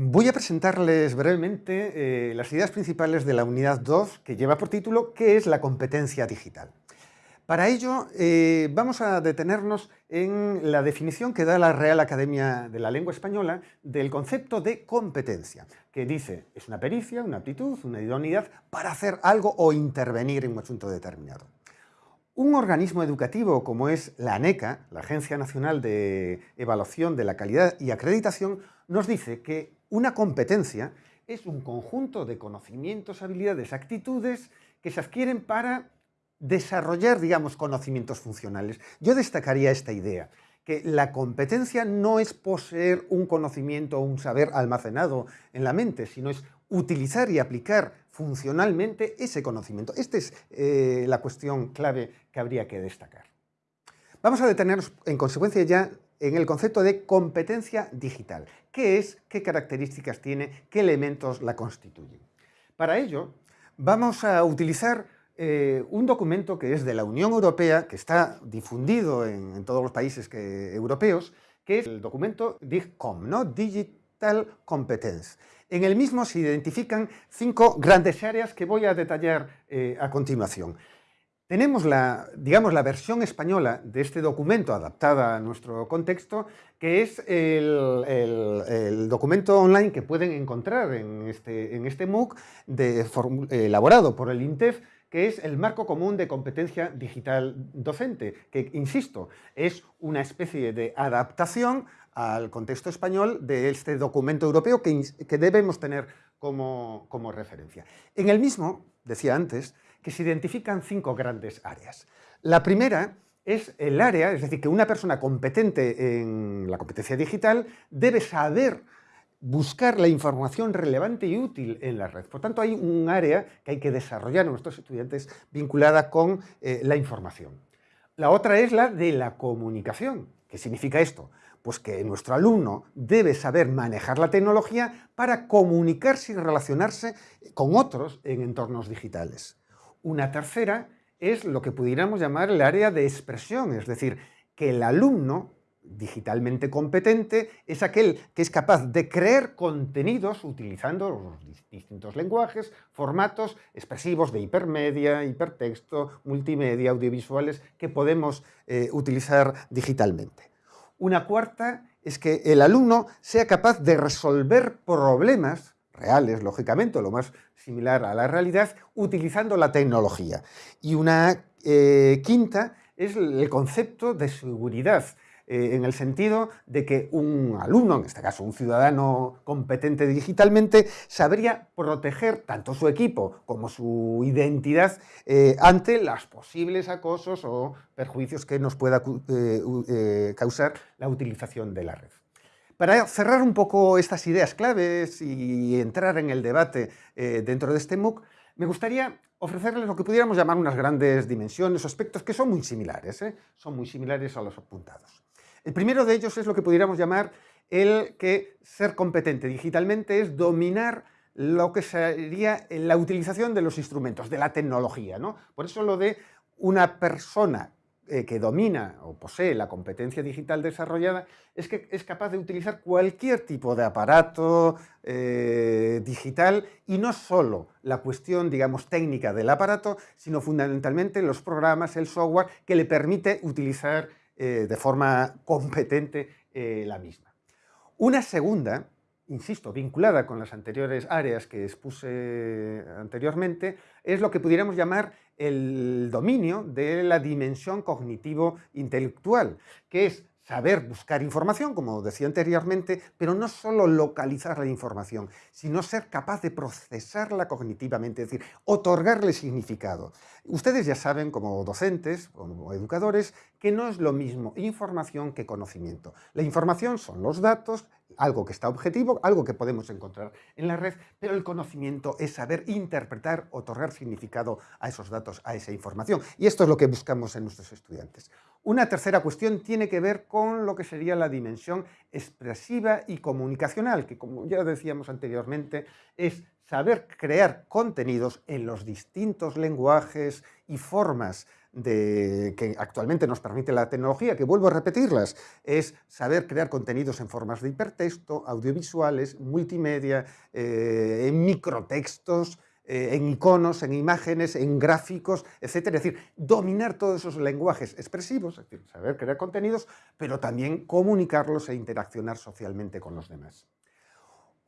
Voy a presentarles brevemente eh, las ideas principales de la unidad 2, que lleva por título ¿Qué es la competencia digital? Para ello, eh, vamos a detenernos en la definición que da la Real Academia de la Lengua Española del concepto de competencia, que dice, es una pericia, una aptitud, una idoneidad para hacer algo o intervenir en un asunto determinado. Un organismo educativo como es la ANECA, la Agencia Nacional de Evaluación de la Calidad y Acreditación, nos dice que una competencia es un conjunto de conocimientos, habilidades, actitudes que se adquieren para desarrollar, digamos, conocimientos funcionales. Yo destacaría esta idea, que la competencia no es poseer un conocimiento o un saber almacenado en la mente, sino es utilizar y aplicar funcionalmente ese conocimiento. Esta es eh, la cuestión clave que habría que destacar. Vamos a detenernos en consecuencia ya en el concepto de competencia digital. ¿Qué es? ¿Qué características tiene? ¿Qué elementos la constituyen? Para ello, vamos a utilizar eh, un documento que es de la Unión Europea, que está difundido en, todos los países europeos, que es el documento DIGCOM, ¿no? Digital Competence. En el mismo se identifican cinco grandes áreas que voy a detallar eh, a continuación. Tenemos la, digamos, la versión española de este documento adaptada a nuestro contexto, que es el, documento online que pueden encontrar en este, en este MOOC de, elaborado por el INTEF, que es el Marco Común de Competencia Digital Docente, que, insisto, es una especie de adaptación al contexto español de este documento europeo que, debemos tener como, como referencia. En el mismo, decía antes, que se identifican cinco grandes áreas. La primera es el área, es decir, que una persona competente en la competencia digital debe saber buscar la información relevante y útil en la red. Por tanto, hay un área que hay que desarrollar en nuestros estudiantes vinculada con eh, la información. La otra es la de la comunicación. ¿Qué significa esto? Pues que nuestro alumno debe saber manejar la tecnología para comunicarse y relacionarse con otros en entornos digitales. Una tercera es lo que pudiéramos llamar el área de expresión, es decir, que el alumno digitalmente competente es aquel que es capaz de crear contenidos utilizando los distintos lenguajes, formatos expresivos de hipermedia, hipertexto, multimedia, audiovisuales que podemos eh, utilizar digitalmente. Una cuarta es que el alumno sea capaz de resolver problemas reales, lógicamente, lo más similar a la realidad, utilizando la tecnología. Y una eh, quinta es el concepto de seguridad, eh, en el sentido de que un alumno, en este caso un ciudadano competente digitalmente, sabría proteger tanto su equipo como su identidad eh, ante los posibles acosos o perjuicios que nos pueda causar la utilización de la red. Para cerrar un poco estas ideas claves y entrar en el debate eh, dentro de este MOOC, me gustaría ofrecerles lo que pudiéramos llamar unas grandes dimensiones o aspectos que son muy similares, ¿eh? son muy similares a los apuntados. El primero de ellos es lo que pudiéramos llamar el que ser competente digitalmente es dominar lo que sería la utilización de los instrumentos, de la tecnología. ¿no? Por eso lo de una persona eh, que domina o posee la competencia digital desarrollada es que es capaz de utilizar cualquier tipo de aparato eh, digital y no solo la cuestión, digamos, técnica del aparato, sino fundamentalmente los programas, el software que le permite utilizar eh, de forma competente la misma. Una segunda insisto, vinculada con las anteriores áreas que expuse anteriormente, es lo que pudiéramos llamar el dominio de la dimensión cognitivo-intelectual, que es saber buscar información, como decía anteriormente, pero no solo localizar la información, sino ser capaz de procesarla cognitivamente, es decir, otorgarle significado. Ustedes ya saben, como docentes, como educadores, que no es lo mismo información que conocimiento. La información son los datos, algo que está objetivo, algo que podemos encontrar en la red, pero el conocimiento es saber interpretar, otorgar significado a esos datos, a esa información. Y esto es lo que buscamos en nuestros estudiantes. Una tercera cuestión tiene que ver con lo que sería la dimensión expresiva y comunicacional, que como ya decíamos anteriormente, es saber crear contenidos en los distintos lenguajes y formas que actualmente nos permite la tecnología, que vuelvo a repetirlas, es saber crear contenidos en formas de hipertexto, audiovisuales, multimedia, eh, en microtextos, eh, en iconos, en imágenes, en gráficos, etcétera. Es decir, dominar todos esos lenguajes expresivos, es decir, saber crear contenidos, pero también comunicarlos e interaccionar socialmente con los demás.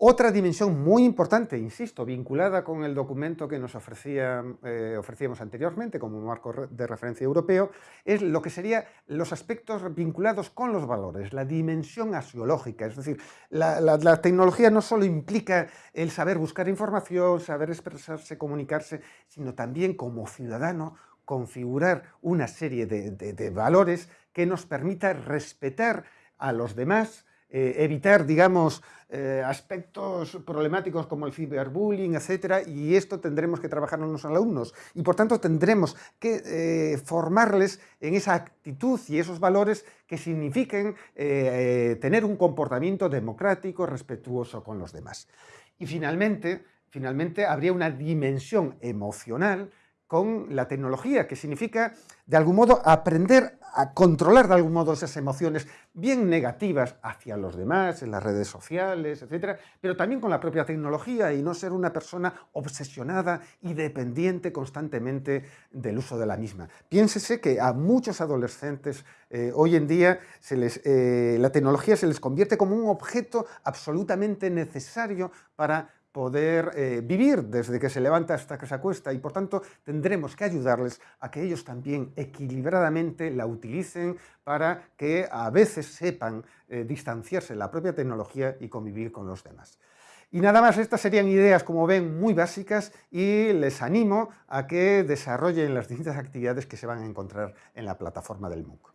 Otra dimensión muy importante, insisto, vinculada con el documento que nos eh, ofrecíamos anteriormente como marco de referencia europeo, es lo que serían los aspectos vinculados con los valores, la dimensión asiológica. Es decir, la, tecnología no solo implica el saber buscar información, saber expresarse, comunicarse, sino también como ciudadano configurar una serie de valores que nos permita respetar a los demás, eh, evitar, digamos, eh, aspectos problemáticos como el ciberbullying, etcétera, y esto tendremos que trabajar en los alumnos. Y por tanto tendremos que eh, formarles en esa actitud y esos valores que signifiquen tener un comportamiento democrático, respetuoso con los demás. Y finalmente, finalmente habría una dimensión emocional con la tecnología, que significa, de algún modo, aprender a controlar de algún modo esas emociones bien negativas hacia los demás, en las redes sociales, etcétera, pero también con la propia tecnología y no ser una persona obsesionada y dependiente constantemente del uso de la misma. Piénsese que a muchos adolescentes eh, hoy en día eh, la tecnología se les convierte como un objeto absolutamente necesario para poder eh, vivir desde que se levanta hasta que se acuesta y por tanto tendremos que ayudarles a que ellos también equilibradamente la utilicen para que a veces sepan eh, distanciarse de la propia tecnología y convivir con los demás. Y nada más, estas serían ideas, como ven, muy básicas y les animo a que desarrollen las distintas actividades que se van a encontrar en la plataforma del MOOC.